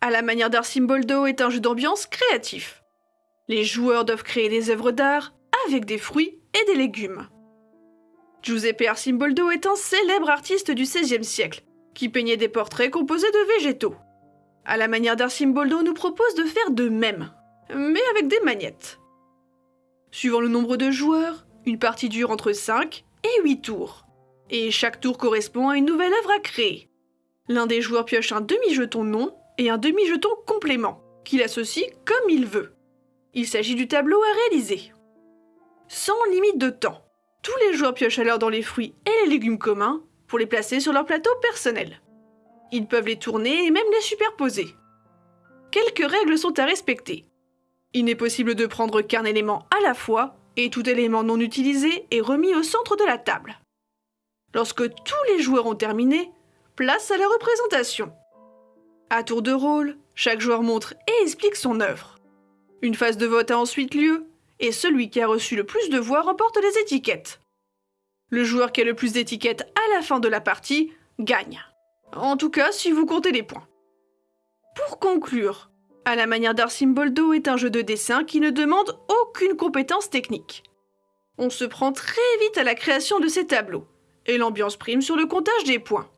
À la manière d'Arcimboldo est un jeu d'ambiance créatif. Les joueurs doivent créer des œuvres d'art avec des fruits et des légumes. Giuseppe Arcimboldo est un célèbre artiste du XVIe siècle qui peignait des portraits composés de végétaux. À la manière d'Arcimboldo nous propose de faire de même, mais avec des magnettes. Suivant le nombre de joueurs, une partie dure entre 5 et 8 tours. Et chaque tour correspond à une nouvelle œuvre à créer. L'un des joueurs pioche un demi-jeton non et un demi-jeton complément, qu'il associe comme il veut. Il s'agit du tableau à réaliser. Sans limite de temps, tous les joueurs piochent alors dans les fruits et les légumes communs pour les placer sur leur plateau personnel. Ils peuvent les tourner et même les superposer. Quelques règles sont à respecter. Il n'est possible de prendre qu'un élément à la fois et tout élément non utilisé est remis au centre de la table. Lorsque tous les joueurs ont terminé, place à la représentation. À tour de rôle, chaque joueur montre et explique son œuvre. Une phase de vote a ensuite lieu, et celui qui a reçu le plus de voix remporte les étiquettes. Le joueur qui a le plus d'étiquettes à la fin de la partie gagne. En tout cas, si vous comptez les points. Pour conclure, à la manière d'Arcimboldo est un jeu de dessin qui ne demande aucune compétence technique. On se prend très vite à la création de ces tableaux, et l'ambiance prime sur le comptage des points.